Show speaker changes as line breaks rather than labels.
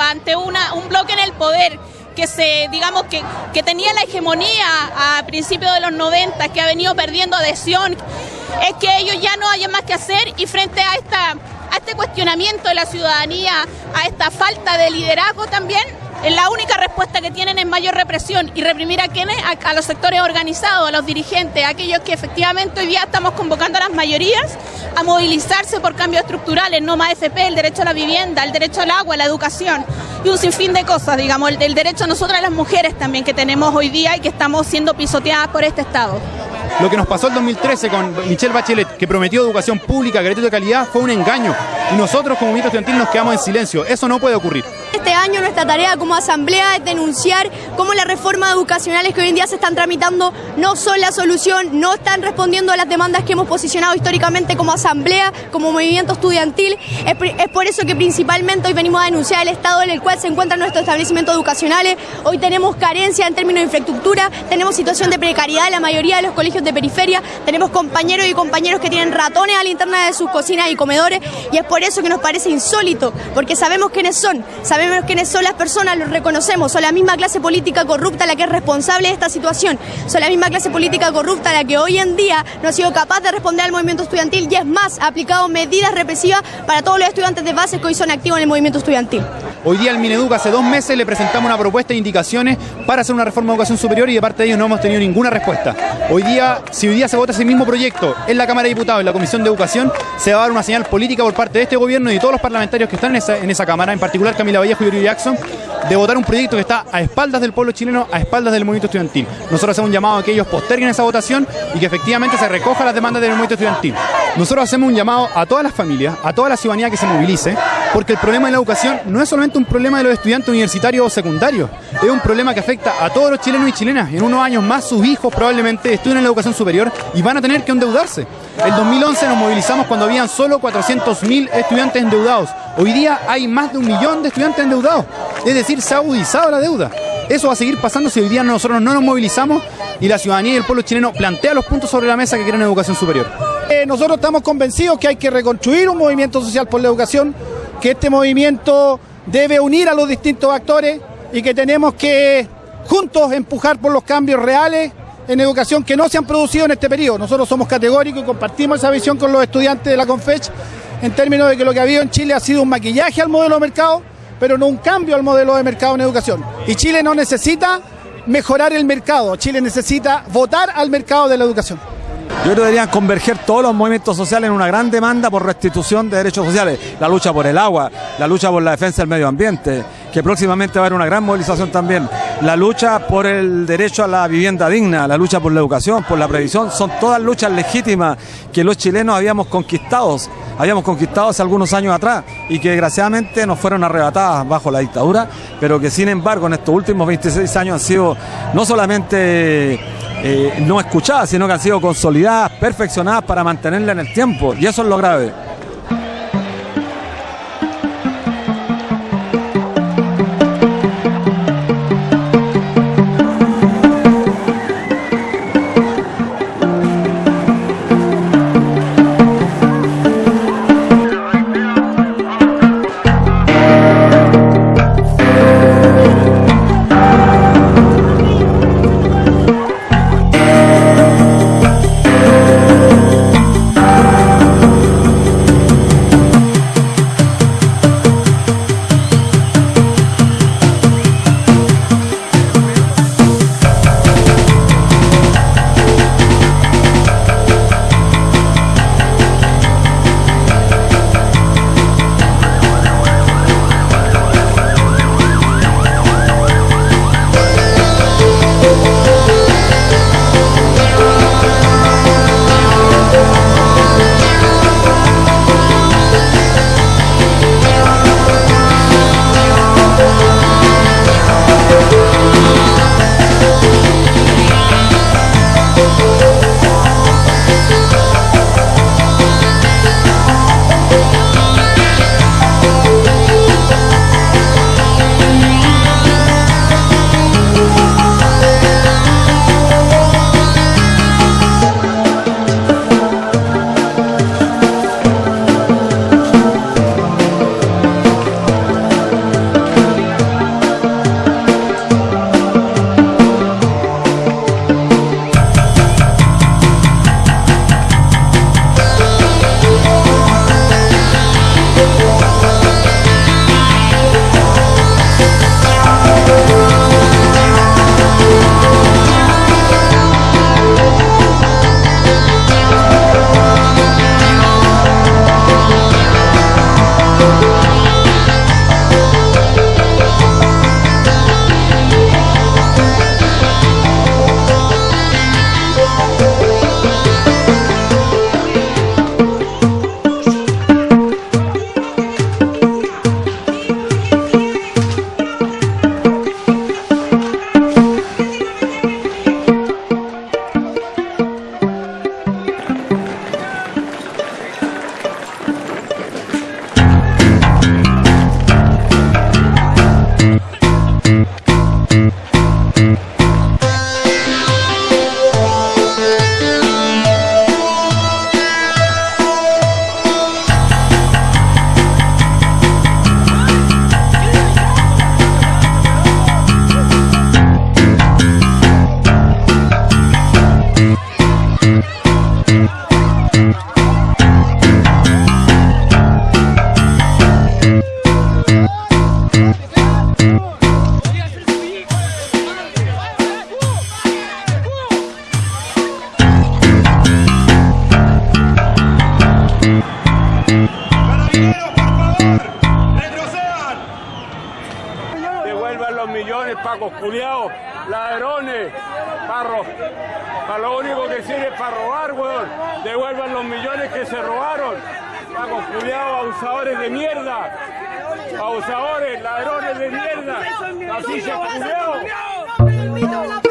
ante una, un bloque en el poder que se, digamos, que, que tenía la hegemonía a principios de los 90, que ha venido perdiendo adhesión, es que ellos ya no hayan más que hacer y frente a esta a este cuestionamiento de la ciudadanía, a esta falta de liderazgo también, la única respuesta que tienen es mayor represión y reprimir a quienes, a, a, los sectores organizados, a los dirigentes, a aquellos que efectivamente hoy día estamos convocando a las mayorías a movilizarse por cambios estructurales, no más FP, el derecho a la vivienda, el derecho al agua, la educación y un sinfín de cosas, digamos, el, derecho a nosotras las mujeres también que tenemos hoy día y que estamos siendo pisoteadas por este Estado.
Lo que nos pasó el 2013 con Michelle Bachelet, que prometió educación pública, gratuita de calidad, fue un engaño. Y nosotros como movimiento estudiantil nos quedamos en silencio. Eso no puede ocurrir.
Año nuestra tarea como asamblea es denunciar cómo las reformas educacionales que hoy en día se están tramitando no son la solución, no están respondiendo a las demandas que hemos posicionado históricamente como asamblea, como movimiento estudiantil. Es, por eso que principalmente hoy venimos a denunciar el estado en el cual se encuentran nuestros establecimientos educacionales. Hoy tenemos carencia en términos de infraestructura, tenemos situación de precariedad en la mayoría de los colegios de periferia, tenemos compañeros y compañeros que tienen ratones a la interna de sus cocinas y comedores y es por eso que nos parece insólito, porque sabemos quiénes son, sabemos son las personas, los reconocemos, son la misma clase política corrupta la que es responsable de esta situación, son la misma clase política corrupta la que hoy en día no ha sido capaz de responder al movimiento estudiantil y es más, ha aplicado medidas represivas para todos los estudiantes de base que hoy son activos en el movimiento estudiantil.
Hoy día al Mineduc hace dos meses le presentamos una propuesta de indicaciones para hacer una reforma de educación superior y de parte de ellos no hemos tenido ninguna respuesta. Hoy día, si hoy día se vota ese mismo proyecto en la Cámara de Diputados, en la Comisión de Educación, se va a dar una señal política por parte de este gobierno y de todos los parlamentarios que están en esa, en esa Cámara, en particular Camila Vallejo y Yuri Jackson, de votar un proyecto que está a espaldas del pueblo chileno, a espaldas del movimiento estudiantil. Nosotros hacemos un llamado a que ellos posterguen esa votación y que efectivamente se recoja las demandas del movimiento estudiantil. Nosotros hacemos un llamado a todas las familias, a toda la ciudadanía que se movilice, porque el problema de la educación no es solamente un problema de los estudiantes universitarios o secundarios, es un problema que afecta a todos los chilenos y chilenas. En unos años más sus hijos probablemente estudien en la educación superior y van a tener que endeudarse. El 2011 nos movilizamos cuando habían solo 400.000 estudiantes endeudados. Hoy día hay más de un millón de estudiantes endeudados. Es decir, se ha agudizado la deuda. Eso va a seguir pasando si hoy día nosotros no nos movilizamos y la ciudadanía y el pueblo chileno plantea los puntos sobre la mesa que quieren educación superior.
Eh, nosotros estamos convencidos que hay que reconstruir un movimiento social por la educación, que este movimiento debe unir a los distintos actores y que tenemos que juntos empujar por los cambios reales en educación que no se han producido en este periodo. Nosotros somos categóricos y compartimos esa visión con los estudiantes de la CONFECH en términos de que lo que ha habido en Chile ha sido un maquillaje al modelo de mercado, pero no un cambio al modelo de mercado en educación. Y Chile no necesita mejorar el mercado, Chile necesita votar al mercado de la educación.
Yo creo que deberían converger todos los movimientos sociales en una gran demanda por restitución de derechos sociales. La lucha por el agua, la lucha por la defensa del medio ambiente, que próximamente va a haber una gran movilización también. La lucha por el derecho a la vivienda digna, la lucha por la educación, por la previsión, son todas luchas legítimas que los chilenos habíamos conquistado, habíamos conquistado hace algunos años atrás y que desgraciadamente nos fueron arrebatadas bajo la dictadura, pero que sin embargo en estos últimos 26 años han sido no solamente eh, no escuchadas, sino que han sido consolidadas, perfeccionadas para mantenerla en el tiempo. Y eso es lo grave. Pacos culiados, ladrones, parros. Para lo único que sirve es para robar, weón. Devuelvan los millones que se robaron. Pacos culiados, abusadores de mierda. Abusadores, ladrones de mierda. Así se culiados.